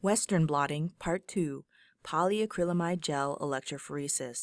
Western blotting, Part 2, polyacrylamide gel electrophoresis.